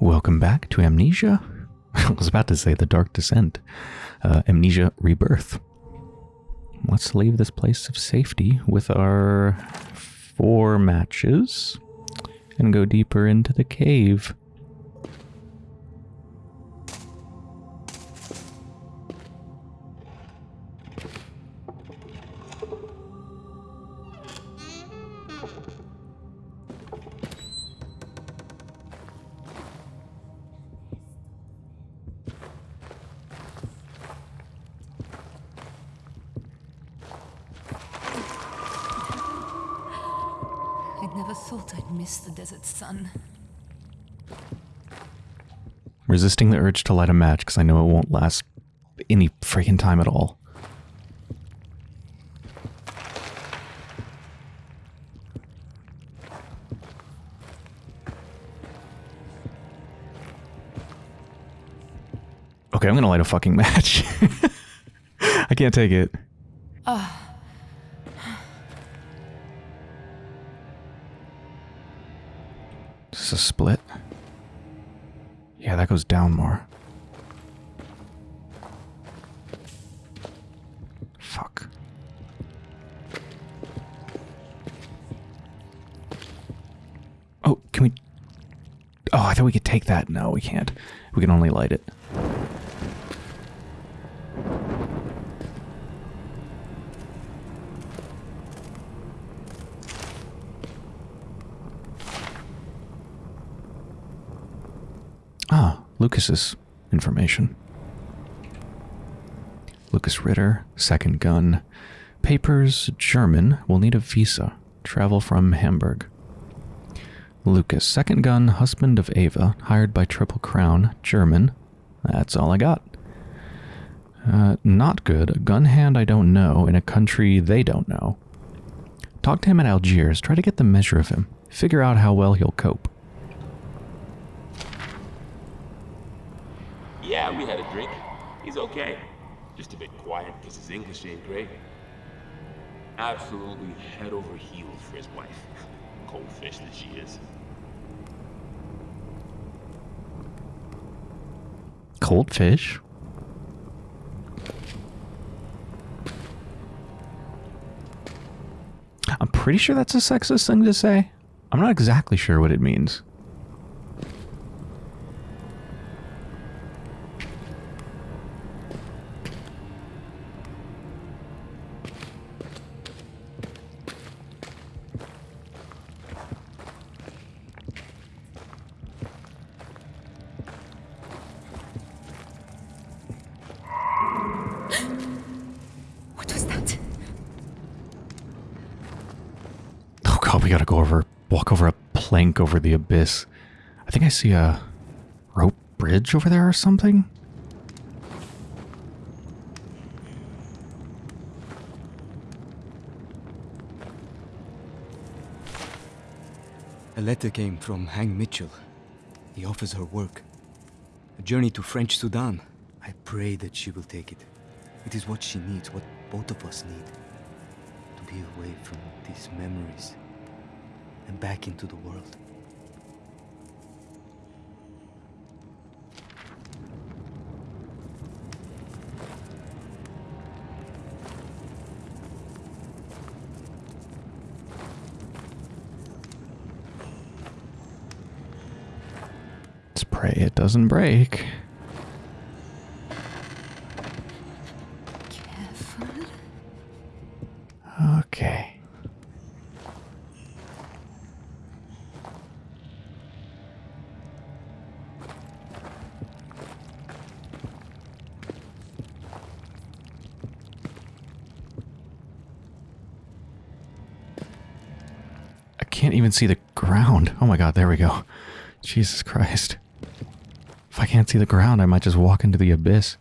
Welcome back to Amnesia. I was about to say The Dark Descent. Uh, Amnesia Rebirth. Let's leave this place of safety with our four matches and go deeper into the cave. Resisting the urge to light a match because I know it won't last any freaking time at all. Okay, I'm gonna light a fucking match. I can't take it. Is this a split? Yeah, that goes down more. Fuck. Oh, can we... Oh, I thought we could take that. No, we can't. We can only light it. Lucas's information. Lucas Ritter, second gun. Papers, German, will need a visa. Travel from Hamburg. Lucas, second gun, husband of Ava, hired by Triple Crown, German. That's all I got. Uh, not good. Gun hand I don't know in a country they don't know. Talk to him at Algiers. Try to get the measure of him. Figure out how well he'll cope. Yeah, we had a drink. He's okay. Just a bit quiet because his English ain't great. Absolutely head over heels for his wife. Cold fish that she is. Cold fish? I'm pretty sure that's a sexist thing to say. I'm not exactly sure what it means. Over the abyss. I think I see a rope bridge over there or something. A letter came from Hank Mitchell. He offers her work. A journey to French Sudan. I pray that she will take it. It is what she needs, what both of us need. To be away from these memories and back into the world. Let's pray it doesn't break. Okay. I can't even see the ground. Oh my god, there we go. Jesus Christ. I can't see the ground, I might just walk into the abyss.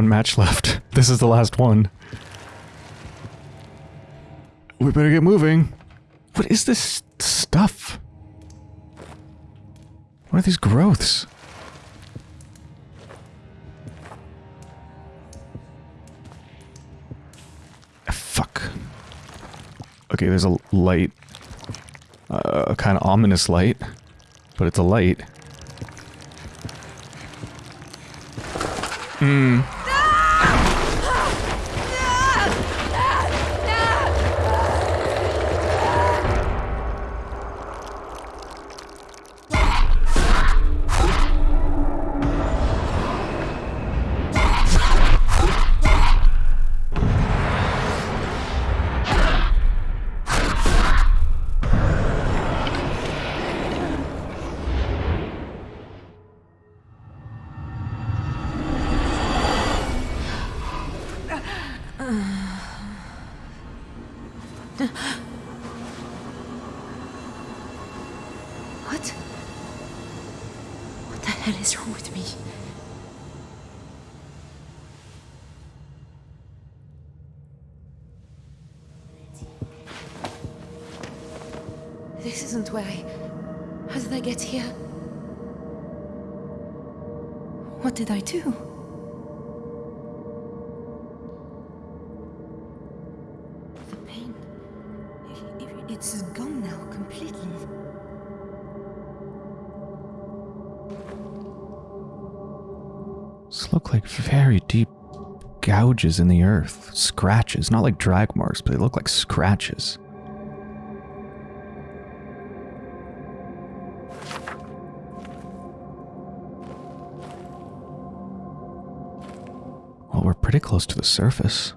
One match left. This is the last one. We better get moving. What is this stuff? What are these growths? Ah, Fuck. Okay, there's a light. Uh, a kind of ominous light. But it's a light. What? What did I do? The pain. It's gone now completely. These look like very deep gouges in the earth. Scratches. Not like drag marks, but they look like scratches. Pretty close to the surface.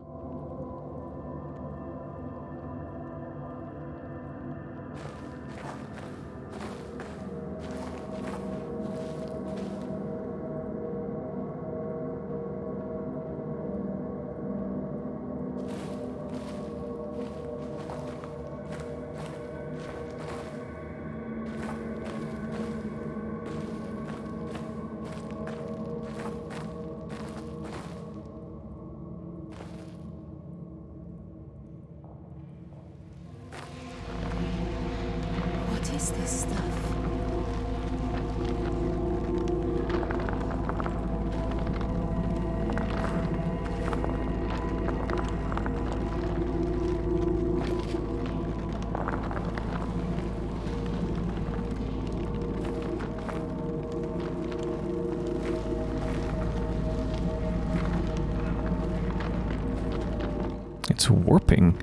What is this stuff? It's warping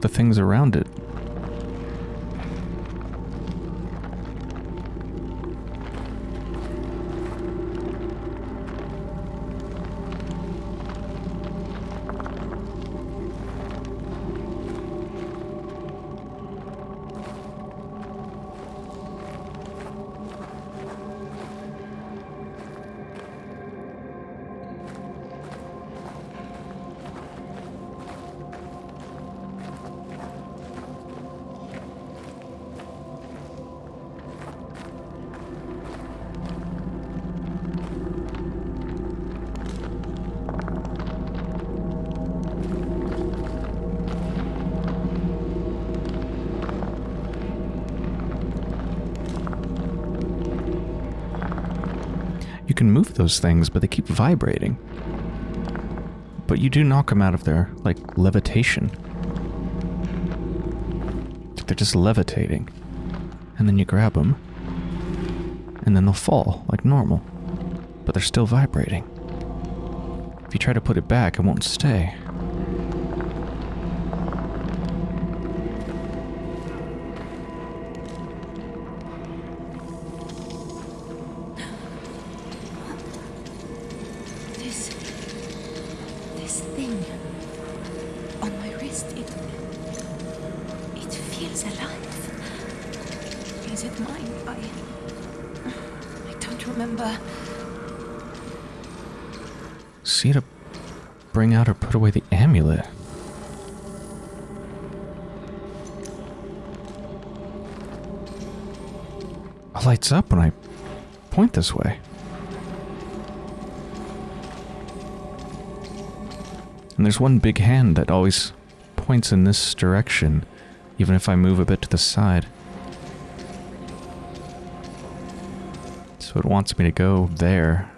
the things around it. Can move those things, but they keep vibrating. But you do knock them out of their, like, levitation. They're just levitating. And then you grab them. And then they'll fall, like normal. But they're still vibrating. If you try to put it back, it won't stay. put away the amulet. It lights up when I point this way. And there's one big hand that always points in this direction, even if I move a bit to the side. So it wants me to go there,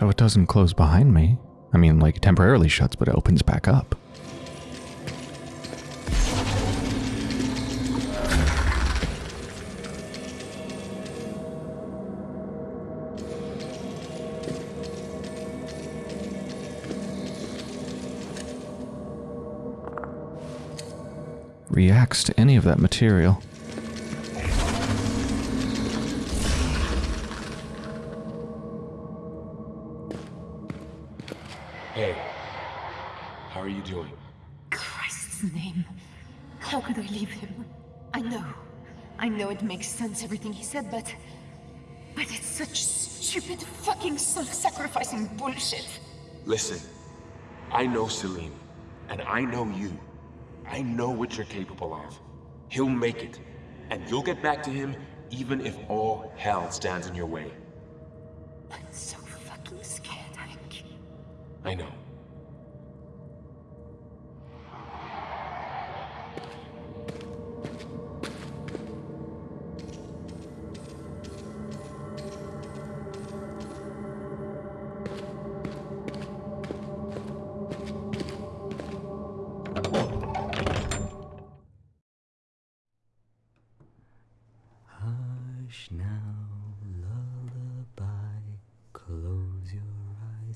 So it doesn't close behind me. I mean, like, temporarily shuts, but it opens back up. Reacts to any of that material. Doing? Christ's name. How could I leave him? I know. I know it makes sense, everything he said, but. But it's such stupid, fucking self sacrificing bullshit. Listen, I know Salim, and I know you. I know what you're capable of. He'll make it, and you'll get back to him even if all hell stands in your way. I'm so fucking scared, Hank. I know.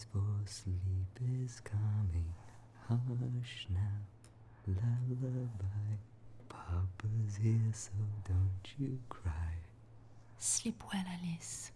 For sleep is coming. Hush now, lullaby. Papa's here, so don't you cry. Sleep well, Alice.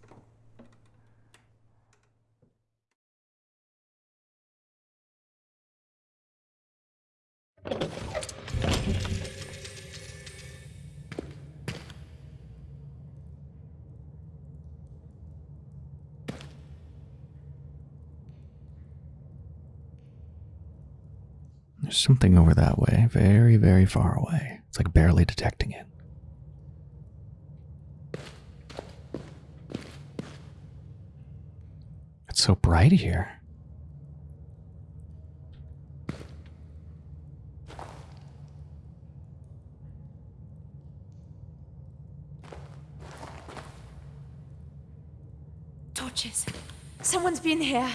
There's something over that way, very, very far away. It's like barely detecting it. It's so bright here. Torches. Someone's been here.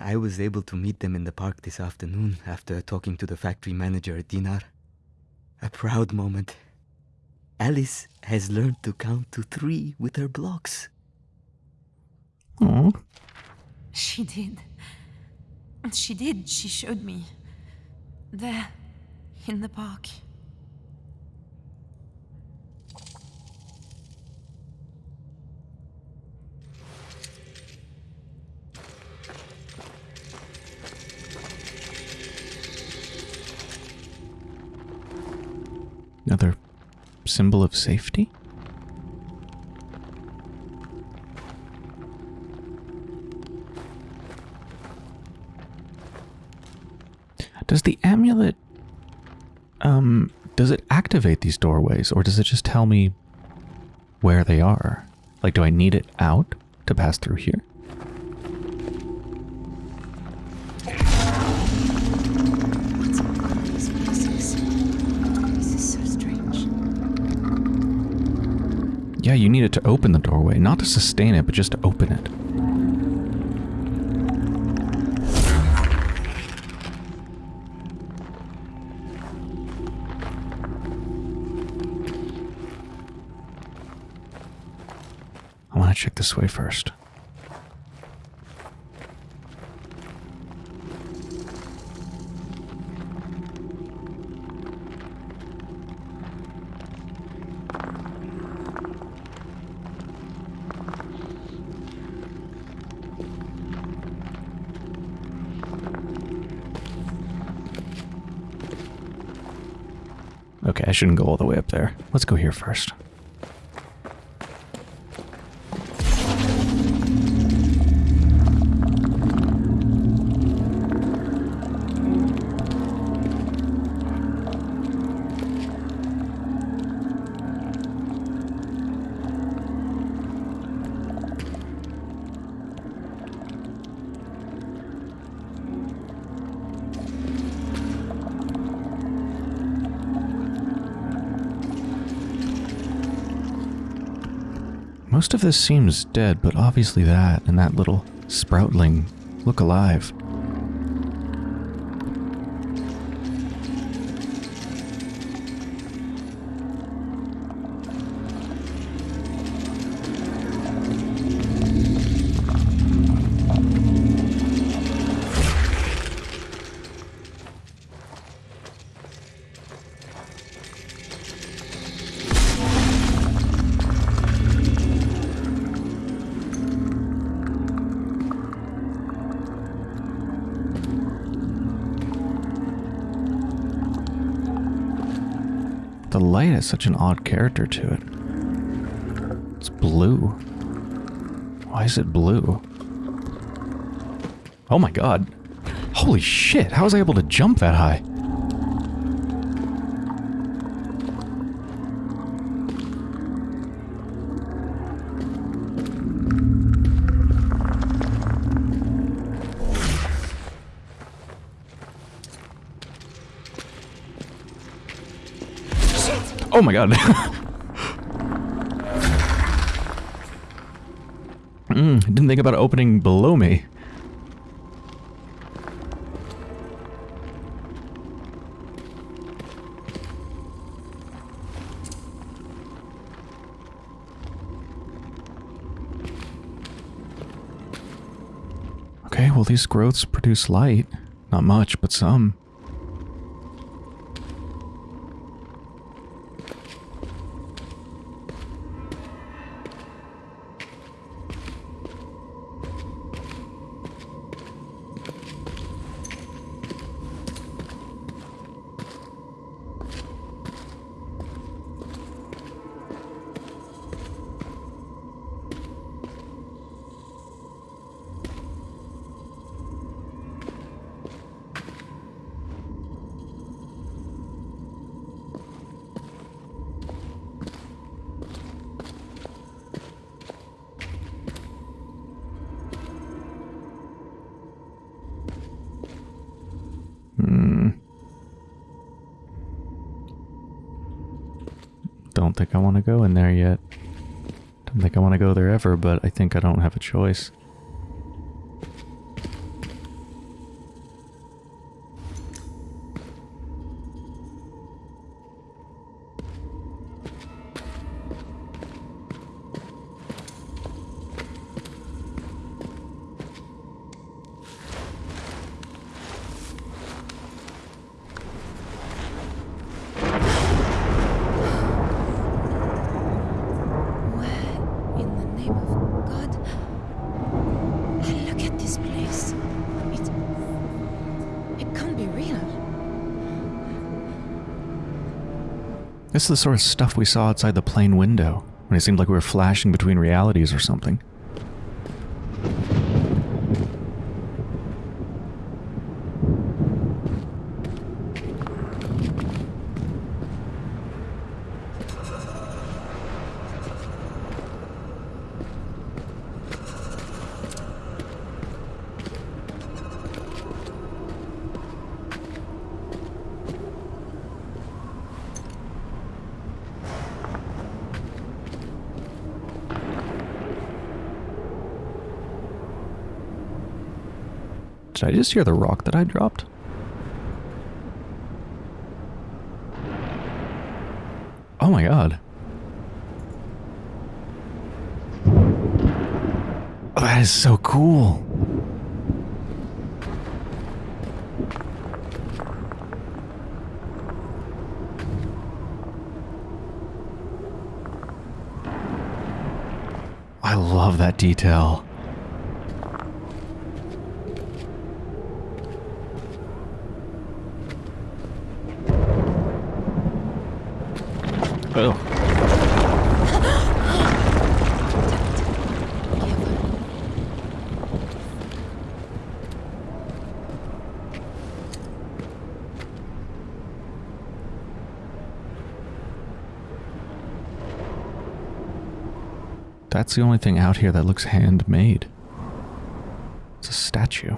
I was able to meet them in the park this afternoon after talking to the factory manager, Dinar. A proud moment. Alice has learned to count to three with her blocks. Oh, She did. She did. She showed me. There, in the park. Another symbol of safety? Does the amulet um does it activate these doorways or does it just tell me where they are? Like do I need it out to pass through here? Yeah, you need it to open the doorway, not to sustain it, but just to open it. I want to check this way first. Okay, I shouldn't go all the way up there. Let's go here first. Most of this seems dead, but obviously that and that little sproutling look alive. The light has such an odd character to it. It's blue. Why is it blue? Oh my god. Holy shit, how was I able to jump that high? Oh my god. mm, didn't think about opening below me. Okay, well these growths produce light. Not much, but some. Think I want to go in there yet. Don't think I want to go there ever, but I think I don't have a choice. This is the sort of stuff we saw outside the plane window, when it seemed like we were flashing between realities or something. Did I just hear the rock that I dropped? Oh my god. Oh, that is so cool. I love that detail. Oh. That's the only thing out here that looks handmade. It's a statue.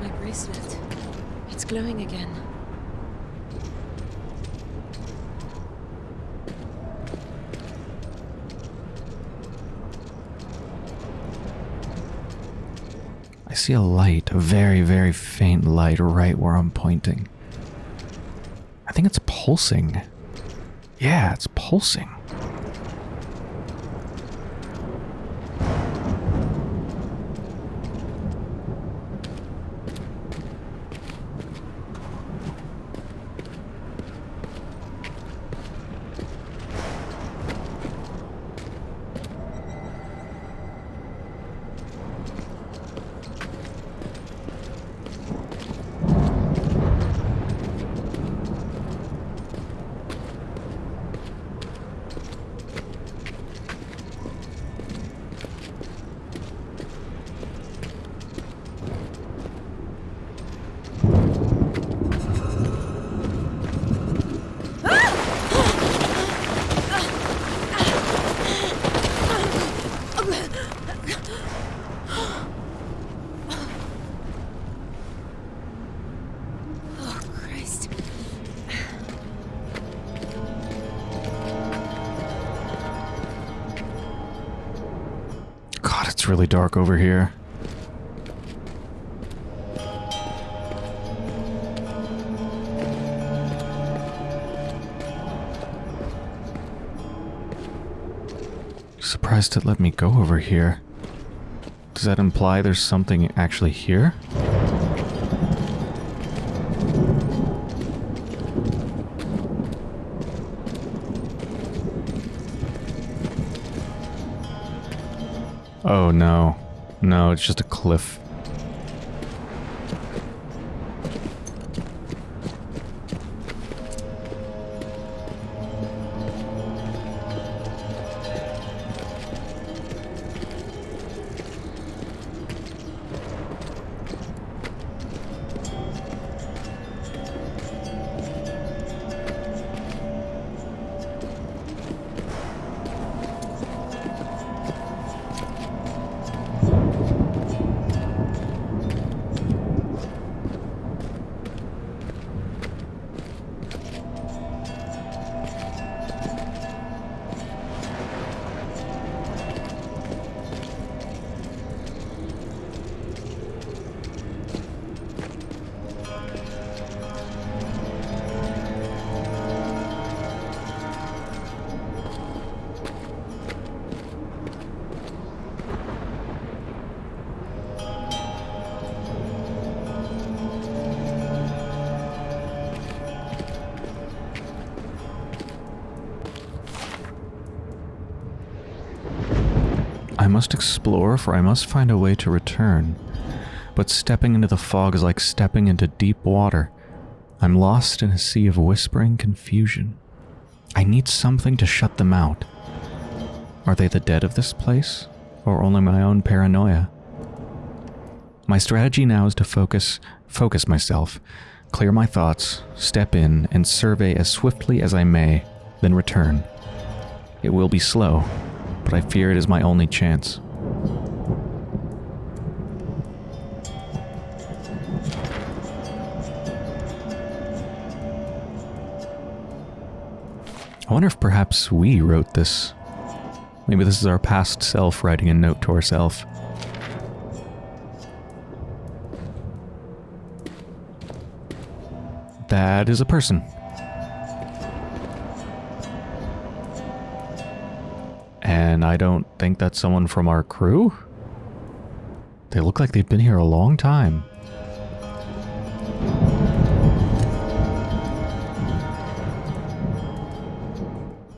My bracelet. It's glowing again. I see a light, a very, very faint light right where I'm pointing. I think it's pulsing. Yeah, it's pulsing. Really dark over here. Surprised it let me go over here. Does that imply there's something actually here? Oh no. No, it's just a cliff. I must explore, for I must find a way to return. But stepping into the fog is like stepping into deep water. I'm lost in a sea of whispering confusion. I need something to shut them out. Are they the dead of this place? Or only my own paranoia? My strategy now is to focus, focus myself, clear my thoughts, step in, and survey as swiftly as I may, then return. It will be slow, but I fear it is my only chance. I wonder if perhaps we wrote this. Maybe this is our past self writing a note to ourself. That is a person. And I don't think that's someone from our crew? They look like they've been here a long time.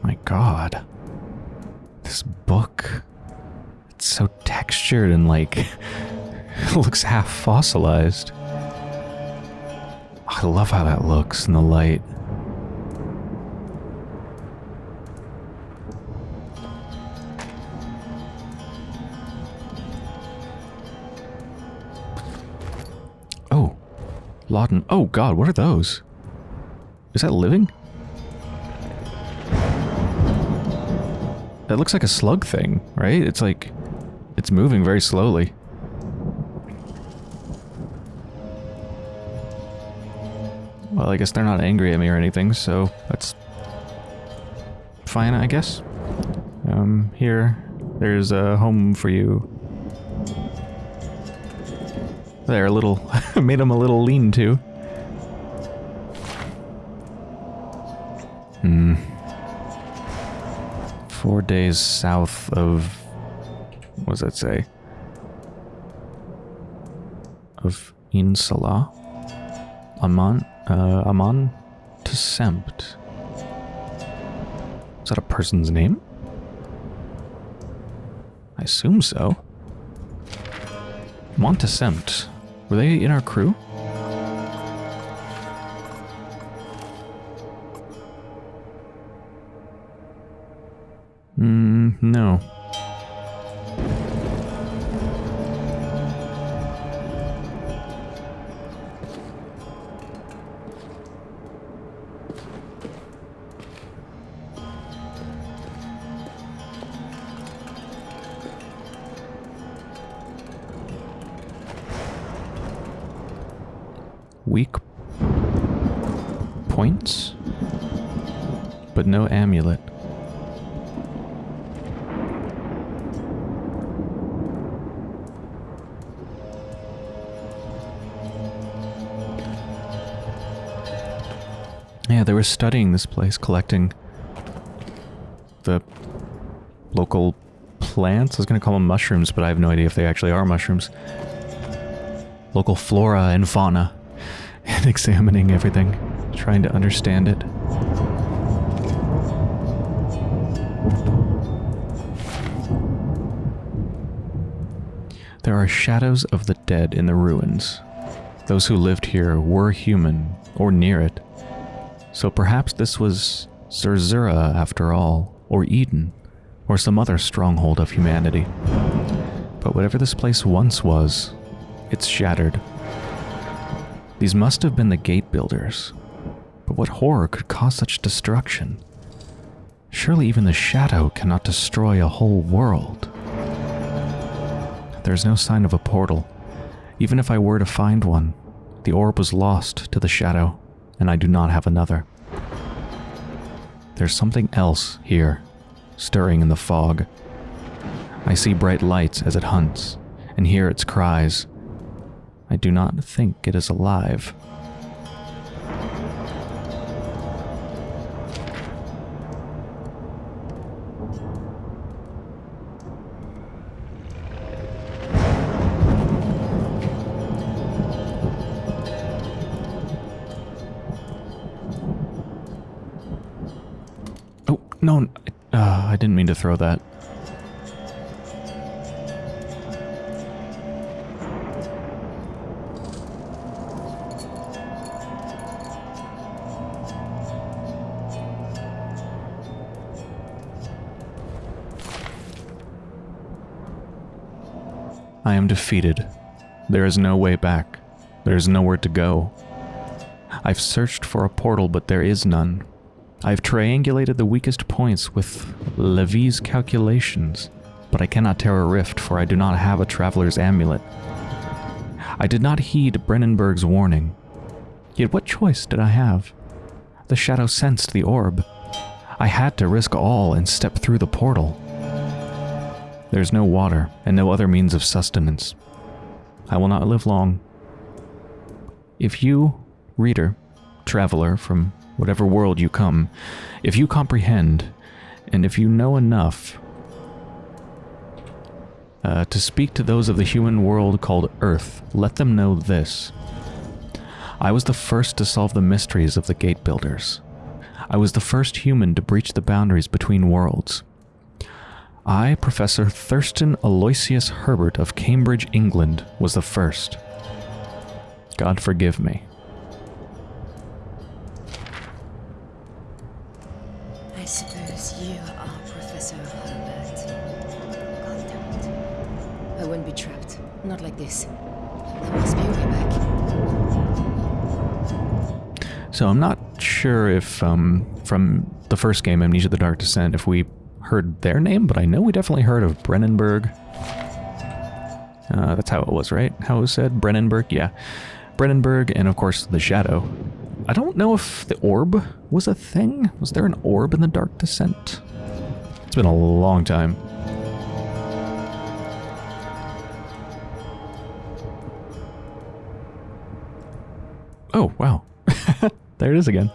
My god. This book. It's so textured and like. looks half fossilized. I love how that looks in the light. Lawton. Oh god, what are those? Is that living? That looks like a slug thing, right? It's like, it's moving very slowly. Well, I guess they're not angry at me or anything, so that's fine, I guess. Um, here, there's a home for you. There, a little, made him a little lean-to. Hmm. Four days south of, what does that say? Of Insala? Amon, uh, Amon Tessempt. Is that a person's name? I assume so. Montessempt. Were they in our crew? Studying this place, collecting the local plants. I was going to call them mushrooms, but I have no idea if they actually are mushrooms. Local flora and fauna, and examining everything, trying to understand it. There are shadows of the dead in the ruins. Those who lived here were human, or near it. So perhaps this was Zerzura after all, or Eden, or some other stronghold of humanity. But whatever this place once was, it's shattered. These must have been the gate builders. But what horror could cause such destruction? Surely even the shadow cannot destroy a whole world. There's no sign of a portal. Even if I were to find one, the orb was lost to the shadow, and I do not have another. There's something else here, stirring in the fog. I see bright lights as it hunts, and hear its cries. I do not think it is alive. No, uh, I didn't mean to throw that. I am defeated. There is no way back. There is nowhere to go. I've searched for a portal, but there is none. I've triangulated the weakest points with Levy's calculations, but I cannot tear a rift, for I do not have a traveler's amulet. I did not heed Brennenburg's warning. Yet what choice did I have? The shadow sensed the orb. I had to risk all and step through the portal. There's no water and no other means of sustenance. I will not live long. If you, reader, traveler from whatever world you come, if you comprehend, and if you know enough uh, to speak to those of the human world called Earth, let them know this. I was the first to solve the mysteries of the Gate Builders. I was the first human to breach the boundaries between worlds. I, Professor Thurston Aloysius Herbert of Cambridge, England, was the first. God forgive me. This. There must be a way back. So I'm not sure if um, from the first game, Amnesia the Dark Descent, if we heard their name, but I know we definitely heard of Brennenburg. Uh, that's how it was, right? How it was said? Brennenburg? Yeah. Brennenburg, and of course the Shadow. I don't know if the orb was a thing. Was there an orb in the Dark Descent? It's been a long time. Oh, wow. there it is again.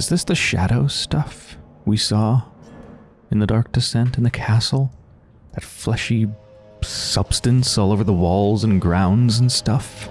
Is this the shadow stuff we saw in the Dark Descent in the castle? That fleshy substance all over the walls and grounds and stuff?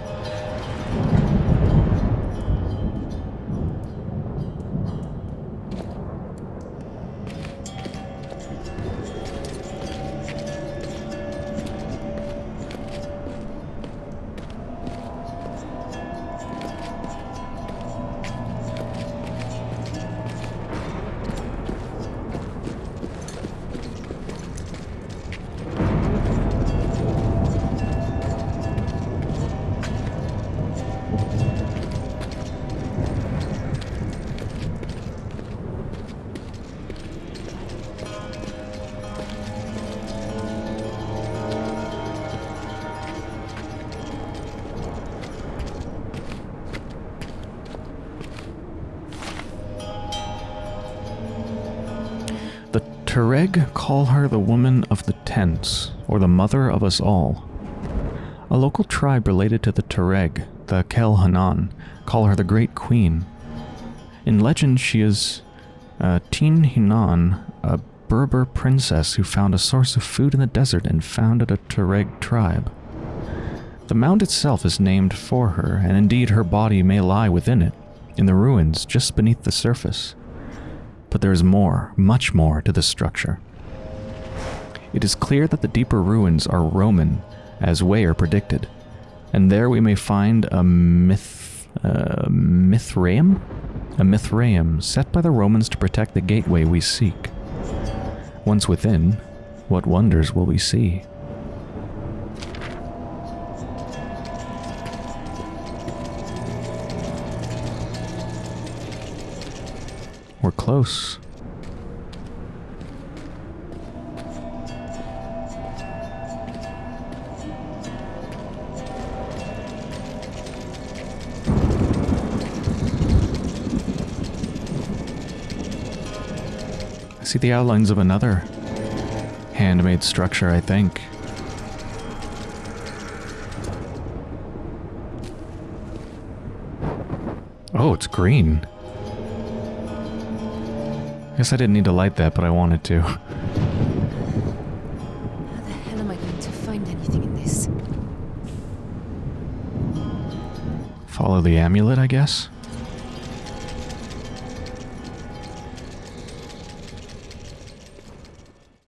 The call her the woman of the tents, or the mother of us all. A local tribe related to the Tuareg, the Kel Hanan, call her the Great Queen. In legend, she is uh, Tin Hinan, a Berber princess who found a source of food in the desert and founded a Tuareg tribe. The mound itself is named for her, and indeed her body may lie within it, in the ruins just beneath the surface. But there is more, much more, to this structure. It is clear that the deeper ruins are Roman, as Weyer predicted, and there we may find a myth, uh, Mithraeum? A Mithraeum set by the Romans to protect the gateway we seek. Once within, what wonders will we see? We're close. I see the outlines of another handmade structure, I think. Oh, it's green. I guess I didn't need to light that, but I wanted to. How the hell am I going to find anything in this? Follow the amulet, I guess.